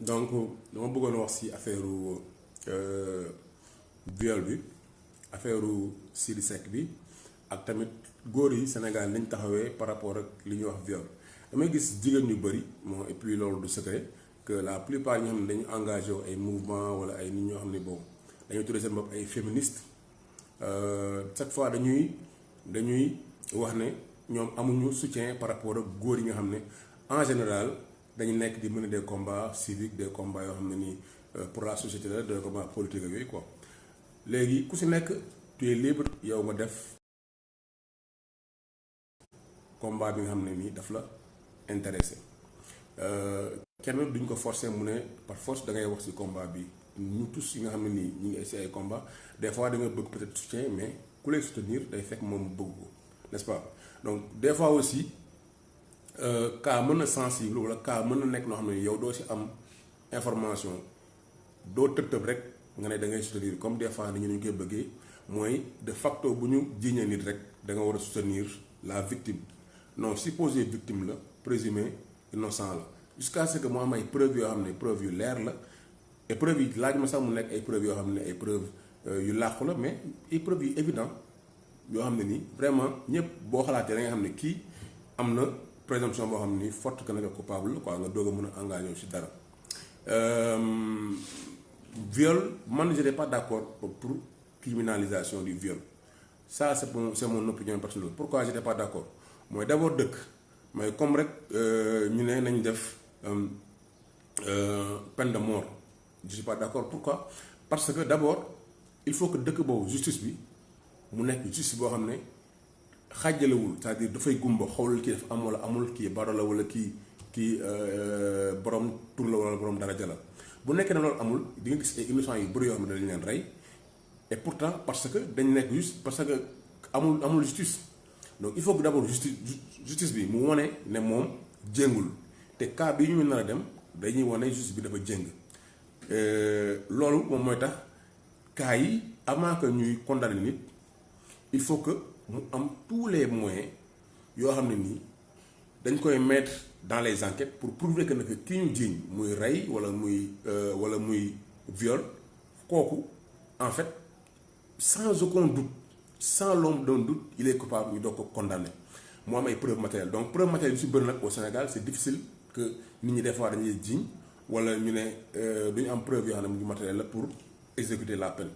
donc dama bëggoon wax ci affaire viol bi affaire bi ak tamit góor yi Sénégal par rapport ak li viol. Damay et puis du que la plupart ñoo xam ne mouvement wala ay chaque fois dañuy dañuy wax ne ñoom soutien par rapport ak góor yi nga en général dañu nekk di mener des combats civiques des combats yoo xam ne nii pour la société la des combats politiques yooyu quoi. Léegi ku si nekk tu es libre yow nga def combat bi nga xam ne nii daf la intéressé kenn duñ ko forcer mu ne par force da ngay wax ci combat bi. Ñu tous yi nga xam ne nii ñu ngi si combat des fois da nga bëgg peut-être soutien mais ku lay soutenir day fekk moom bëgg ko n'est-ce pas? Donc des fois aussi cas mën sensible cas mën na nekk yow doo si am information. Doo tëb rek nga da ngay soutenir. Comme des fois ni ñu koy de facto bu ñu jiiñee nit rek da nga soutenir la victime. Non supposé victime la présumé innocent la. Jusqu'à ce que mu am ay preuves yoo xam ne preuves yu leer la. Et preuves yi laaj ma sax mu nekk ay preuves yoo xam ay preuves yu làqu la mais ay preuves yu évident yoo xam ne nii vraiment ñëpp boo xalaatee da nga xam ne kii am na présomption dara. Viol je n'ai pas d'accord pour criminalisation du viol. Ça c'est mon c'est mon opinion personnelle. Pourquoi je n'ai pas d'accord? Mooy d'abord dëkk. Mooy comme rek ñu ne nañ def peine de mort. Je suis pas d'accord. Pourquoi? Parce que d'abord il faut que dëkk boobu justice bi mu justice xàjjalewul c'est-à-dire dafay gumba xool kii daf am wala amul kii baro la wala kii kii borom tur la wala borom daraja la. Bu nekkee ne loolu amul di nga gis ay innocents yu bëri yoo xam ne dañ leen rey et pourtant parce que dañ nekk juste parce que amul amul justice. Donc il faut que d'abord bi mu wane ne moom jéngul. Te cas bi ñu nar a dem dañuy wane justice bi dafa jéng. Loolu moom mooy tax cas yi avant ñuy condamner nit il faut que mu am tous les moyens yoo xam ne mettre dans les enquêtes pour prouver que nag kii ñu jiiñ muy rey muy wala muy viol en fait sans aucun doute sans l'ombre d'un doute il est coupable ñu doog ko condamné mu am ay preuves matérielles. Donc preuves matérielles yu si au Sénégal c'est difficile que nit ñi des fois dañuy ne am preuve yoo pour exécuter la peine.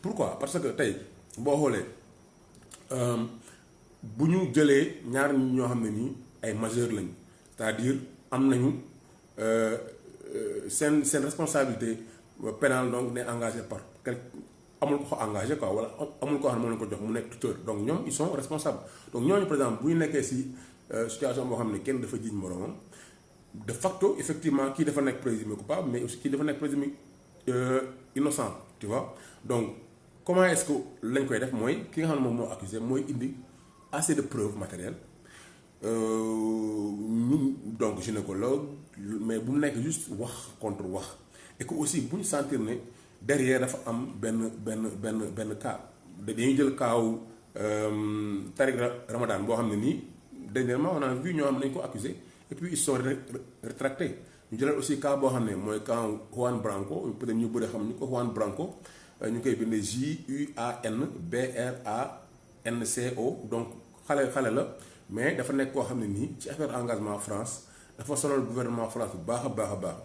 Pourquoi? Parce que tey boo xoolee bu ñu jëlee ñaar ñoo xam ne nii ay majeurs lañ c'est-à-dire am nañu seen seen responsabilité pénale donc ne engagé par quel amul ko engagé quoi wala amul koo xam ne moo leen ko jox mu nekk tuteur. Donc ñoom ils sont responsables. Donc ñooñu par exemple bu ñu nekkee ci situation boo xam ne kenn dafa jiiñ moroomam de facto effectivement kii dafa nekk présumé coupable mais aussi kii dafa nekk présumé innocent tu vois. Donc comment est-ce que lañ koy def mooy ki nga xam ne moom moo accusé assez de preuves matérielles. Ñu donc gynécologue mais bu juste wax contre wax. Et que aussi bu sentir derrière dafa am benn benn benn benn cas. Dañuy Tariq Ramadan boo dernièrement on a vu ñoo xam accusé et puis ils sont rétractés ñu jëlal aussi cas boo Juan Branco. Peut-être Juan Branco ñu koy bindee J U A N B R A N C O. Donc mais dafa ci affaire engagement France dafa sonal gouvernement France bu baax a baax a baax.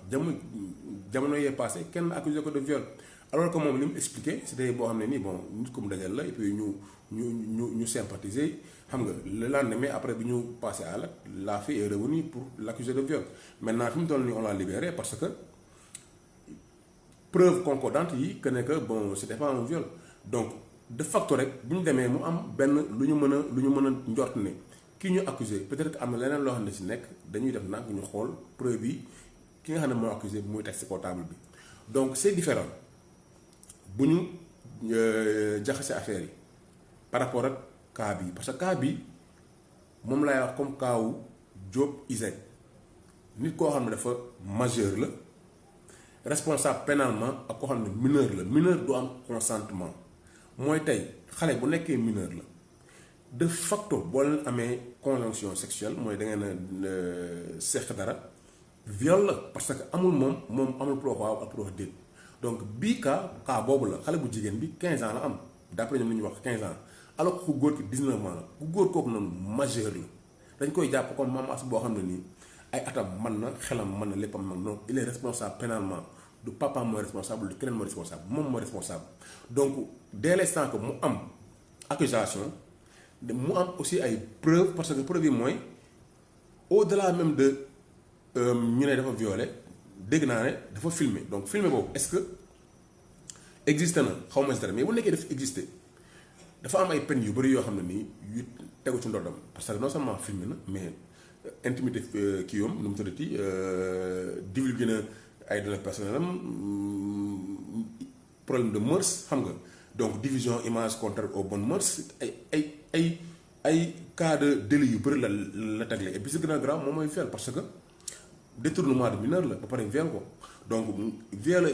Jamono passé kenn accusé de viol. Alors que moom li expliqué c'était boo bon nit ko mu dajal la sympathiser. Le lendemain après bi ñu passé à la fille est revenue pour l'accuser de viol. Maintenant toll l'a parce que preuve concordante yi que que bon c'était pas un viol. Donc de facto rek bu ñu demee mu am benn lu ñu mën a lu ñu ne kii ñu accusé peut-être que am na leneen loo xam ne dañuy def nag ñu xool preuve yi ki nga xam ne moo accusé muy teg table bi. Donc c'est différent. Bu ñu jaxase affaire yi par rapport ak cas bi parce que cas bi moom laay wax comme cas wu Diop Isaac nit koo xam ne dafa majeur la responsable pénalement ak koo xam ne mineur mineur consentement. Mooy tey xale de facto boo leen conjonction sexuelle mooy da ngeen dara viol parce que amul moom moom donc bii cas cas boobu la xale bu jigéen bi 15 ans d'après ñoom li ñuy wax 15 ans. Alors que ku góor ki 19 ans la ku góor kooku noonu majeur la ay atam man na xelam mën na léppam man donc il est responsable pénalement. Du papa mooy responsable du keneen mooy responsable moom mooy responsable. Donc dès l'instant que mu am accusation mu am aussi ay preuves parce que preuve yi mooy au-delà même de ñu ne dafa violé dégg naa ne dafa filmer donc filmer boobu est-ce que existe na? Xaw ma si dara mais bu nekkee dafa existé dafa am ay peines yu bëri yoo xam ne nii yu tegu ci ndoddam. Parce que non seulement filmer na mais intimité kii yoom nu mu tuddati divulgué na ay données personnelles am problème de mœurs xam donc division image contraire aux bonnes mœurs ay ay ay ay cas de délit yu bëri la la tegle. Et puis ce gën a grave moom parce que détournement de mineur la ba pare viol ko. Donc viol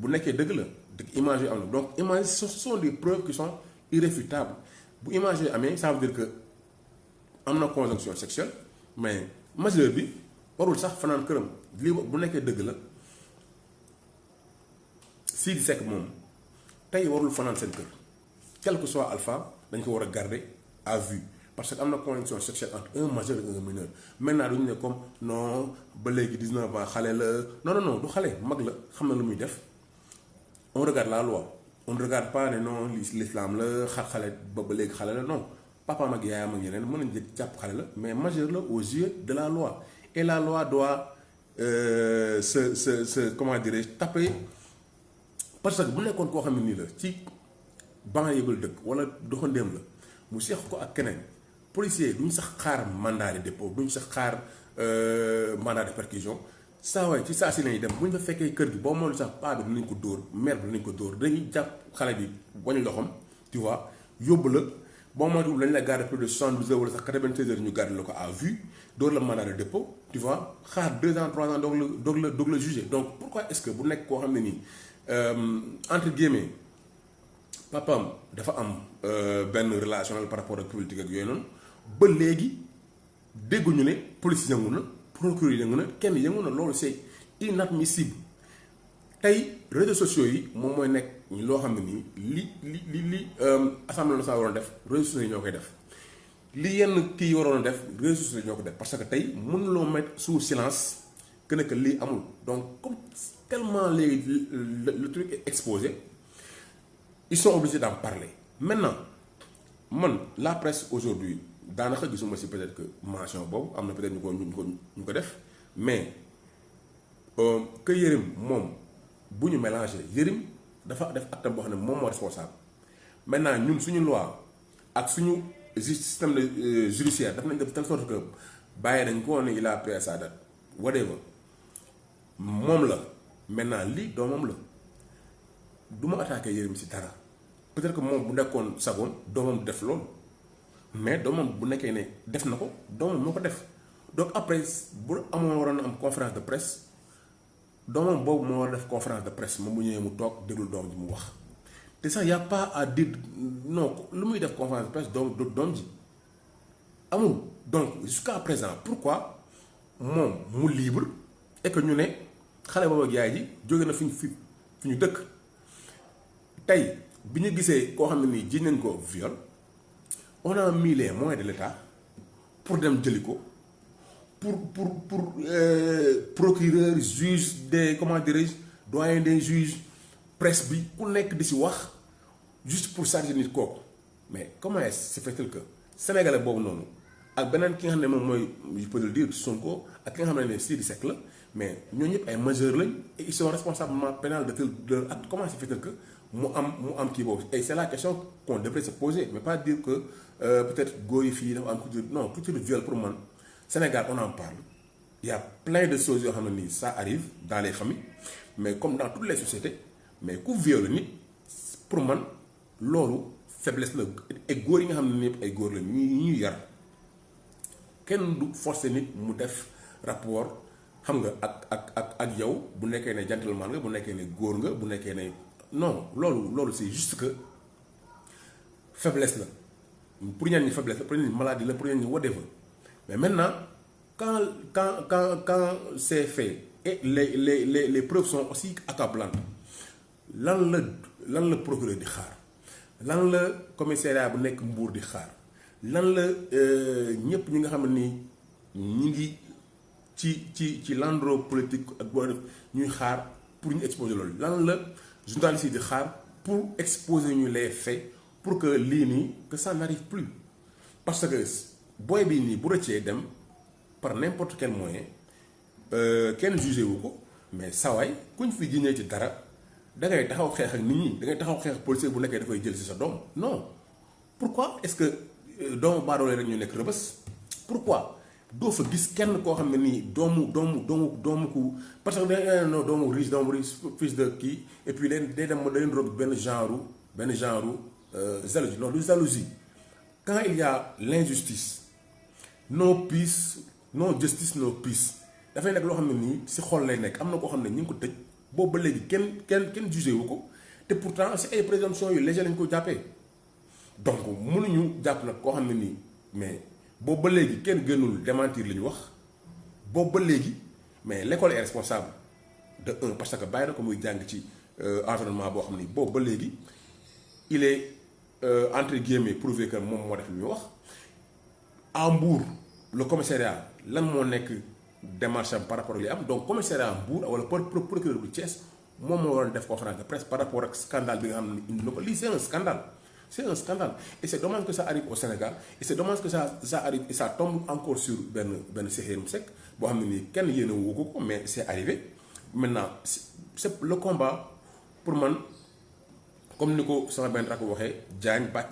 bu nekkee dëgg la dëgg image na. Donc image ce sont des preuves qui sont irréfutables. Bu image yi ça veut dire que am na conjonction sexuelle mais majeur bi warul sax fanaan këram. Lii bu nekkee dëgg la Sidy Seck moom tey warul fanaan seen kër. Quel que soit alpha dañ ko à vue. Parce que am na conjonction sexuelle entre un majeur et un mineur. Maintenant duñu ne comme non ba léegi 19 ans xale non non non du xale mag la xam na lu on regarde la loi. On ne regarde pas non l'islam la xar xale ba non papaam ak yaayam ak yeneen mën nañu jël jàpp la mais majeur la aux yeux de la loi et la loi doit euh, se se comment dirais-je taper parce que bu nekkoon koo xam ne nii la ci banlieue bi la dëkk wala doxandéem la mu seex ko ak keneen policier duñ sax xaar mandat de dépôt duñ sax xaar mandat de perquisition saa waay ci saa si lañuy dem bu ñu fa fekkee kër gi boo moom sax paa bi dinañ ko dóor mère bi dinañ ko dóor dañuy jàpp tu vois la boo moytuwul lañ la plus de 72 heures wala sax 96 heures ñu à vue. Dóor la mandat de dépôt tu vois. Xaar 2 ans 3 ans doog la doog la juger. Donc pourquoi est-ce que bu nekk koo xam nii entre guillemets relationnel par rapport ak politique ak yooyu noonu. Ba léegi police c'est inadmissible tey réseaux sociaux yi moom def réseaux sociaux yi def. Li yenn réseaux sociaux def parce que tey mënuloo mettre sous silence que donc comme tellement le, truc est exposé ils sont obligés d'en parler. Maintenant la presse aujourd'hui gisuma si peut-être que mention peut-être mais moom bu ñu mélangé Yérim acte boo xam ne moom moo responsable. Maintenant ñun suñu loi ak suñu système de judiciaire daf nañ def telle sorte que bàyyi nañ il a sa whatever. Moom la. Maintenant lii doomam la. Du ma attaqué Yérim si peut-être que moom bu nekkoon sagoon doomam def loolu. Mais doomam bu nekkee ne def na ko doomam moo ko donc après bu amoon waroon am conférence de presse doomam boobu moo war def conférence de presse moom bu ñëwee mu toog déglu doom ji mu wax. te sax a pas à dire non lu muy def conférence de presse doom doom ji amul. Donc jusqu'à présent pourquoi moom mu libre et que ñu ne xale boobu ak yaay ji jóge na fi fi fi ñu dëkk. Tey bi ñu gisee koo xam ne nii nañ ko viol on a mis les moyens de l'État pour dem jëli ko pour pour pour euh, procureur juge des comment dirais-je doyen des juges presse bi ku nekk juste pour charger nit kooku. Mais comment est-ce fait-il que sénégalais boobu noonu ak beneen ki nga xam ne moom mooy je peux le dire Sonko ak ki nga xam ne Sidy Seck la mais ñooñu ñëpp ay majeurs lañ et ils sont responsablement pénal de leur acte. Comment se fait-il que mu am mu am kii et c'est la question qu'on devrait se poser mais pas dire que euh, peut-être góor non culture de viol pour man Sénégal on en parle. Il y a plein de choses yoo xam ne nii ça arrive dans les familles mais comme dans toutes les sociétés mais ku viol nit pour man loolu faiblesse et góor yi nga ne nii ay rapport xam nga ak ak ak ak yow bu nekkee ne gentleman non c'est juste que faiblesse la. Pour ñenn ñi faiblesse maladie whatever mais maintenant quand quand quand quand c'est fait et les les les preuves sont aussi accablantes lan la lan la procureur di xaar lan la commissariat di xaar lan ñuy xaar pour exposer journaliste yi di xaar pour exposer les faits pour que que ça n'arrive plus. Parce que booy bi nii bu par n'importe quel moyen kenn jugé wu mais kuñ fi ci dara da ngay taxaw ak nit ñi da ngay policier bu jël sa doom. Non. Pourquoi est-ce que doomu baadoole rek ñu nekk rëbës? Pourquoi? Fa gis kenn doomu parce que da non doomu riche riche fils de kii et puis dem rob genre genre non du quand il y a l'injustice no peace no justice no peace. Dafay nekk loo xam ne nii si xol lay nekk. Am na koo xam ne ñu ngi ko tëj. Boobu ba léegi kenn kenn kenn jugé wu ko. Te pourtant si ay jàppee. Donc mënuñu jàpp nag koo xam ne nii mais boobu ba léegi kenn gënul démentir li ñu wax. Boobu ba léegi mais l'école est responsable de un parce que bàyyi na ko muy jàng ci environnement boo xam ni boobu ba il est entre guillemets prouvé que def ñu le commissariat lan moo nekk démarche par rapport ak li am? Donc commissariat Mbour wala procureur bu Thiès moom moo waroon def conférence de presse par rapport ak scandale bi nga xam un scandale. C'est un scandale. Et c'est dommage que ça arrive au Sénégal. Et c'est dommage que ça ça arrive et ça tombe encore sur benn benn Cheikh Seck boo xam ne nii mais c'est arrivé. Maintenant c'est le combat pour man comme ni ko sama benn rakk waxee Diagne Bac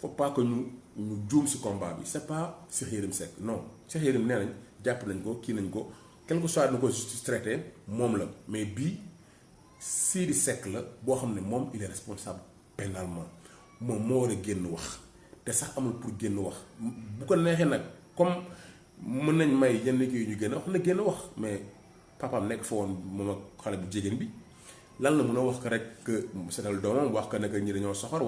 faut pas que ñu ñu juum ci combat bi. C'est pas Cheikh Yérim Seck non. Cheikh Yérim nee nañ jàpp nañ ko quel que soit na ko traité mais bii Sidi Seck la il est responsable pénalement. Moom moo war a génn wax. Te sax amul pour génn wax. Bu ko comme mën nañ may yenn kii ñu génn wax mais papaam nekk fa woon moom ak xale bu jigéen bi. Que seetal doomam wax que ñi dañoo soxor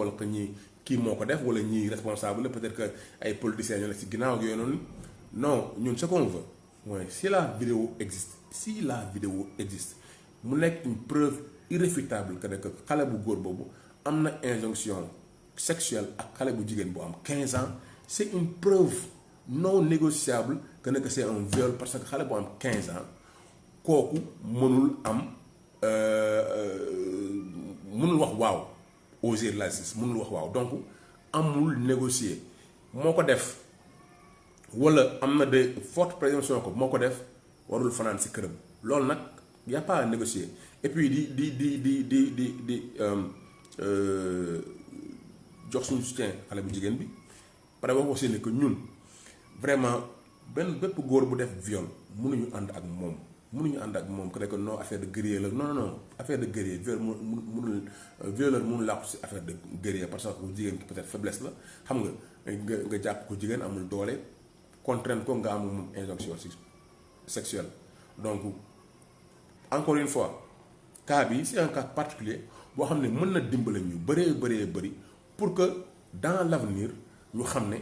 kii moo ko def wala ñi responsable peut-être que ay politiciens noonu. Non ce qu'on veut si la vidéo existe si la vidéo existe mu nekk une preuve irréfutable que ne que xale injonction sexuelle ak xale bu jigéen bu am 15 ans. C'est une preuve non négociable que c'est un viol parce que xale bu am 15 ans kooku mënul am wax waaw aux yeux de la justice mënul wax waaw. Donc amul négocier. Moo def wala de forte présomption ko moo def warul fanaan ci këram. Loolu nag y a pas à négocier. Et puis di di di di di di di jox suñu soutien xale bu jigéen bi. Pare wax aussi ne que ñun vraiment benn bépp góor bu def viol mënuñu mënuñu ànd ak moom que non non non affaire de guerrier viol mënul violeur mënul de guerrier parce que jigéen ki peut-être faiblesse la. Xam nga nga nga jàpp contraindre ko nga injonction sexuelle. Donc encore une fois c'est un cas particulier boo xam ne mën na dimbale ñu bëree pour que dans l'avenir ñu xam ne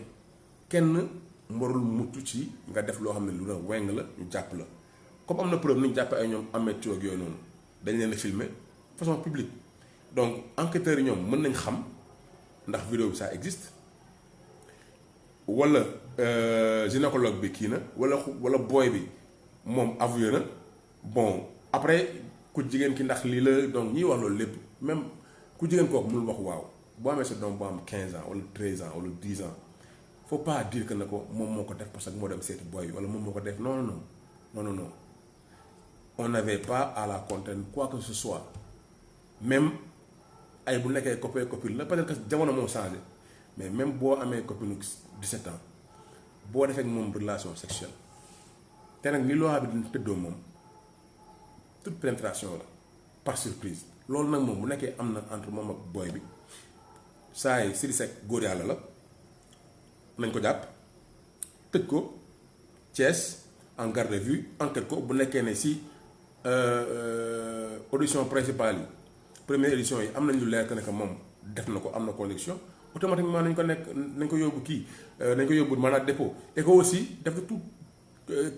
kenn warul mucc ci nga def loo xam ne lu la weng la comme am na preuve ni ñu jàppee ay ñoom amee ak yooyu noonu dañ leen façon publique. Donc enquêteurs yi ñoom mën nañ xam ndax vidéo ça existe wala gynécologue bi kii na wala wala booy bi na. Bon après ku jigéen ki ndax lii la donc ñiy wax loolu même ku jigéen kooku mënul wax waaw. Sa doom boo am 15 ans wala 13 ans wala 10 ans faut pas dire que ne ko moom def parce que dem seeti non non non non on n'avait pas à la contraindre quoi que ce soit. Même ay bu nekkee copain copine la peut-être que mais même boo amee copine 17 ans boo defee ak moom relation sexuelle te nag ni loi bi dina toute pénétration par surprise. Loolu nag moom bu nekkee entre moom ak booy bi saa yi Sidy Seck la en garde à vue audition principale première édition yi am nañ lu leer que ne que automatiquement nañ ko nañ ko de dépôt. Et aussi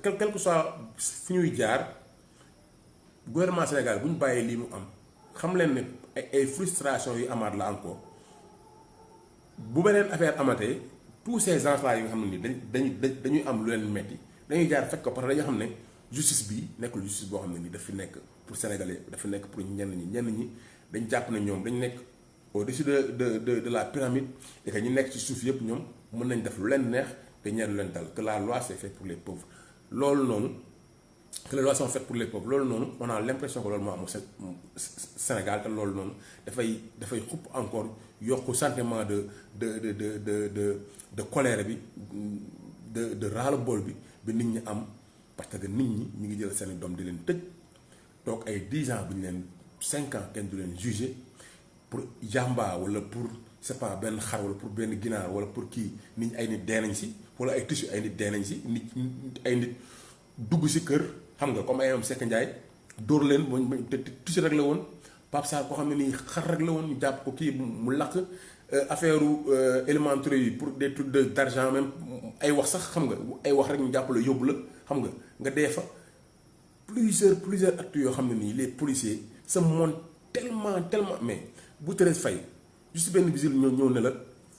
quel que soit fi gouvernement Sénégal bu ñu bàyyee lii mu am xam leen ne ay ay frustration yu amaat la encore. Tous ces gens yi nga xam ne nii dañ dañ dañuy am justice bi nekkul justice boo xam ne nii daf fi nekk pour sénégalais dafa nekk pour ñenn ñi ñenn ñi dañ jàpp ne ñoom dañ nekk au-dessus de de de de la pyramide et que ñi nekk ci suuf yëpp ñoom mën nañ def lu leen neex te lu leen dal que la loi c'est fait pour les pauvres. Loolu noonu que les lois sont faites pour les pauvres loolu noonu on a l'impression que loolu moo am Sénégal te loolu noonu dafay dafay xupp encore yokk sentiment de de de de de de colère bi de de ras-le-bol bi bi nit ñi am parce que nit ñi ñu ngi jël seen doom di leen tëj toog ay 10 ans bu 5 ans kenn du leen jugé pour jàmba wala pour c'est pas benn xar wala pour benn ginaar pour kii nit ñi ay nit dee nañ si wala ay tissu ay nit dee nañ si nit ay nit dugg si kër comme ay am Seck dóor leen te tissu rek la woon xam ne nii xar rek la woon ñu jàpp ko kii mu lakk affaire yi pour des trucs d'argent même ay wax sax xam nga ay wax rek ñu jàpp nga dee fa. Plusieurs plusieurs actes yoo xam ne nii les policiers se montrent tellement tellement mais bu Thérèse Faye juste benn visite ñëw ñëw ne la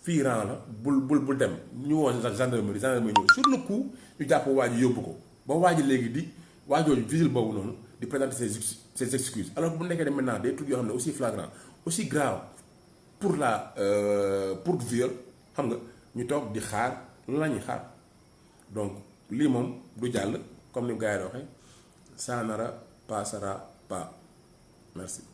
fii rang la bul bul bul dem. Ñu woo gendarmerie gendarmerie ñëw. Sur le coup ñu jàpp waa ji yóbbu ko. Ba waa ji léegi di waa jooju visite boobu noonu di présenter ses ses excuses. Alors bu nekkee ne maintenant des trucs yoo xam ne aussi flagrant aussi grave pour la pour viol xam nga ñu toog di xaar lan la ñuy xaar? Donc lii moom du jàll comme ni gars yi waxee saanara paasara passera merci.